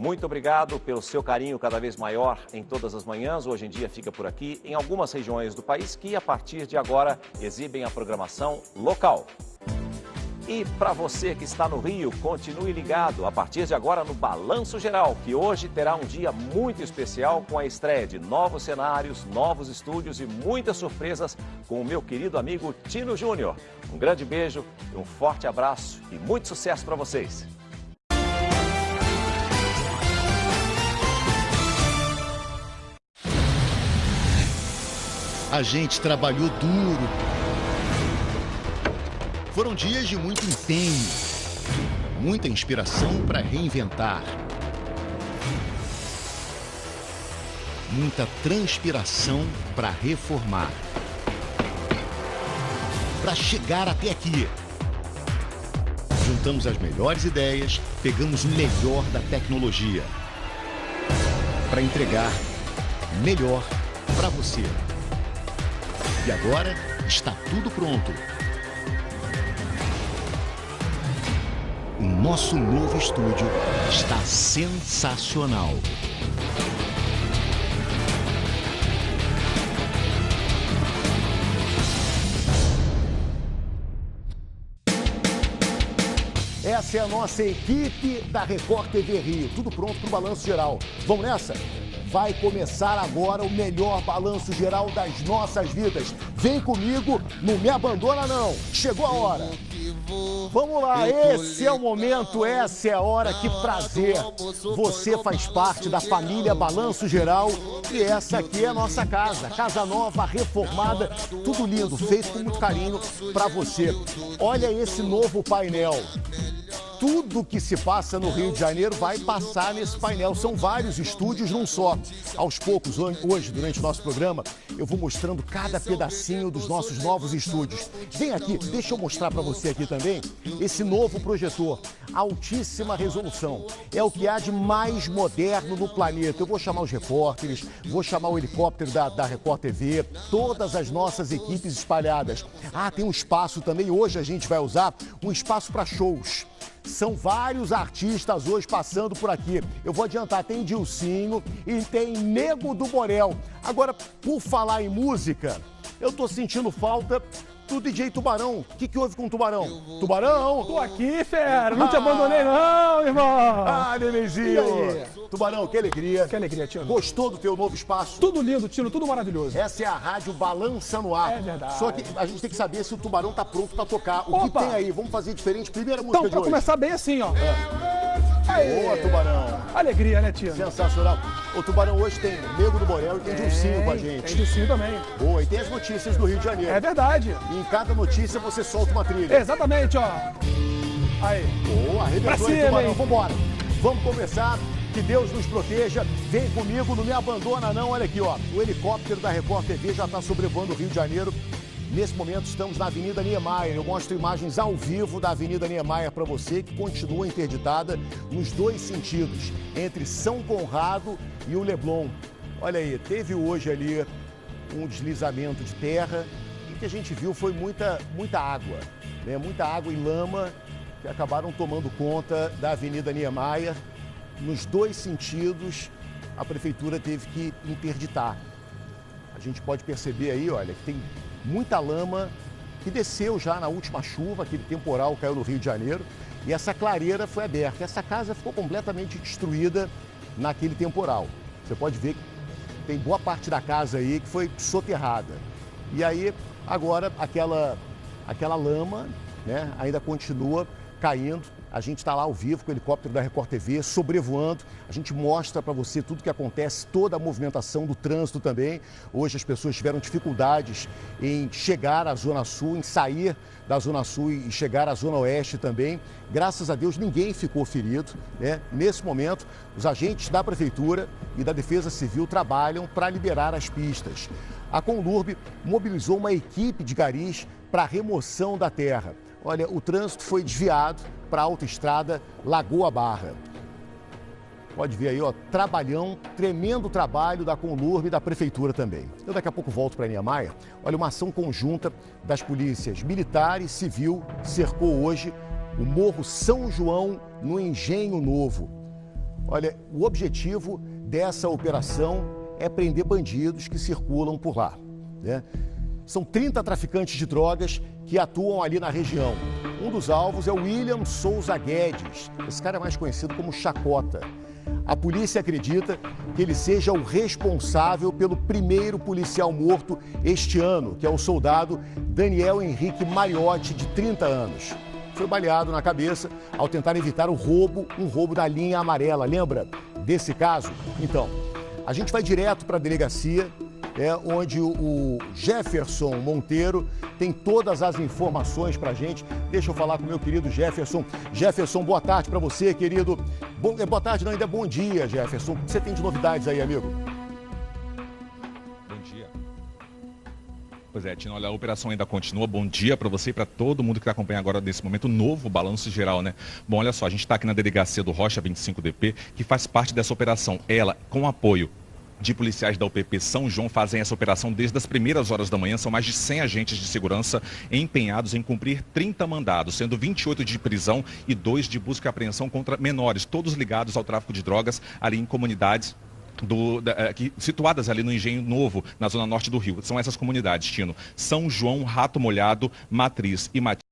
Muito obrigado pelo seu carinho cada vez maior em todas as manhãs. Hoje em dia fica por aqui em algumas regiões do país que, a partir de agora, exibem a programação local. E para você que está no Rio, continue ligado a partir de agora no Balanço Geral, que hoje terá um dia muito especial com a estreia de novos cenários, novos estúdios e muitas surpresas com o meu querido amigo Tino Júnior. Um grande beijo, um forte abraço e muito sucesso para vocês. A gente trabalhou duro foram dias de muito empenho, muita inspiração para reinventar. Muita transpiração para reformar. Para chegar até aqui. Juntamos as melhores ideias, pegamos o melhor da tecnologia. Para entregar melhor para você. E agora está tudo pronto O nosso novo estúdio está sensacional. Essa é a nossa equipe da Record TV Rio. Tudo pronto para o balanço geral. Vamos nessa? Vai começar agora o melhor balanço geral das nossas vidas. Vem comigo, não me abandona não. Chegou a hora. Vamos lá, esse é o momento, essa é a hora, que prazer. Você faz parte da família Balanço Geral e essa aqui é a nossa casa. Casa nova, reformada, tudo lindo, feito com muito carinho para você. Olha esse novo painel tudo que se passa no Rio de Janeiro vai passar nesse painel. São vários estúdios num só. Aos poucos, hoje, durante o nosso programa, eu vou mostrando cada pedacinho dos nossos novos estúdios. Vem aqui, deixa eu mostrar para você aqui também esse novo projetor. Altíssima resolução. É o que há de mais moderno no planeta. Eu vou chamar os repórteres, vou chamar o helicóptero da, da Record TV, todas as nossas equipes espalhadas. Ah, tem um espaço também, hoje a gente vai usar um espaço para shows. São vários artistas hoje passando por aqui. Eu vou adiantar, tem Dilcinho e tem Nego do Borel. Agora, por falar em música, eu tô sentindo falta do DJ Tubarão. O que, que houve com o Tubarão? Tubarão! Tô aqui, fera! Não ah. te abandonei não, irmão! Ah, nenenzinho! Tubarão, que alegria! Que alegria, Tino. Gostou do teu novo espaço? Tudo lindo, Tino, tudo maravilhoso. Essa é a rádio Balança no Ar. É verdade. Só que a gente tem que saber se o Tubarão tá pronto pra tocar. O Opa. que tem aí? Vamos fazer diferente. Primeira música então, de hoje. Então, pra começar bem assim, ó. É. Aê. Boa, Tubarão. Alegria, né, Tino? Sensacional. O Tubarão hoje tem Nego do Borel e tem, Dilcinho com a gente. Tem Dilcinho também. Boa, e tem as notícias do Rio de Janeiro. É verdade. E em cada notícia você solta uma trilha. Exatamente, ó. Aí. Boa, arrebentou aí, Tubarão. Vambora. Vamos começar. Que Deus nos proteja. Vem comigo, não me abandona não. Olha aqui, ó. O helicóptero da Record TV já está sobrevoando o Rio de Janeiro. Nesse momento estamos na Avenida Niemeyer. Eu mostro imagens ao vivo da Avenida Niemeyer para você, que continua interditada nos dois sentidos, entre São Conrado e o Leblon. Olha aí, teve hoje ali um deslizamento de terra e o que a gente viu foi muita, muita água, né? muita água e lama que acabaram tomando conta da Avenida Niemeyer. Nos dois sentidos, a prefeitura teve que interditar. A gente pode perceber aí, olha, que tem muita lama que desceu já na última chuva, aquele temporal caiu no Rio de Janeiro, e essa clareira foi aberta. Essa casa ficou completamente destruída naquele temporal. Você pode ver que tem boa parte da casa aí que foi soterrada. E aí, agora, aquela, aquela lama né, ainda continua caindo a gente está lá ao vivo com o helicóptero da Record TV, sobrevoando. A gente mostra para você tudo o que acontece, toda a movimentação do trânsito também. Hoje as pessoas tiveram dificuldades em chegar à Zona Sul, em sair da Zona Sul e chegar à Zona Oeste também. Graças a Deus ninguém ficou ferido. Né? Nesse momento, os agentes da Prefeitura e da Defesa Civil trabalham para liberar as pistas. A Conlurb mobilizou uma equipe de garis para remoção da terra. Olha, o trânsito foi desviado para a autoestrada Lagoa Barra. Pode ver aí, ó, trabalhão, tremendo trabalho da Conlurb e da Prefeitura também. Eu daqui a pouco volto para a Niemeyer. Olha, uma ação conjunta das polícias militar e civil cercou hoje o Morro São João, no Engenho Novo. Olha, o objetivo dessa operação é prender bandidos que circulam por lá. Né? São 30 traficantes de drogas que atuam ali na região. Um dos alvos é o William Souza Guedes. Esse cara é mais conhecido como Chacota. A polícia acredita que ele seja o responsável pelo primeiro policial morto este ano, que é o soldado Daniel Henrique Mariotti, de 30 anos. Foi baleado na cabeça ao tentar evitar o roubo, um roubo da linha amarela. Lembra desse caso? Então, a gente vai direto para a delegacia é, onde o Jefferson Monteiro tem todas as informações para gente. Deixa eu falar com o meu querido Jefferson. Jefferson, boa tarde para você, querido. Bom, é, boa tarde, não, ainda é bom dia, Jefferson. O que você tem de novidades aí, amigo? Pois é, Tino, olha, a operação ainda continua. Bom dia para você e para todo mundo que está acompanhando agora nesse momento novo balanço geral, né? Bom, olha só, a gente está aqui na delegacia do Rocha 25DP, que faz parte dessa operação. Ela, com apoio de policiais da UPP São João fazem essa operação desde as primeiras horas da manhã. São mais de 100 agentes de segurança empenhados em cumprir 30 mandados, sendo 28 de prisão e 2 de busca e apreensão contra menores, todos ligados ao tráfico de drogas ali em comunidades do, da, eh, situadas ali no Engenho Novo, na zona norte do Rio. São essas comunidades, Tino. São João, Rato Molhado, Matriz e Matriz.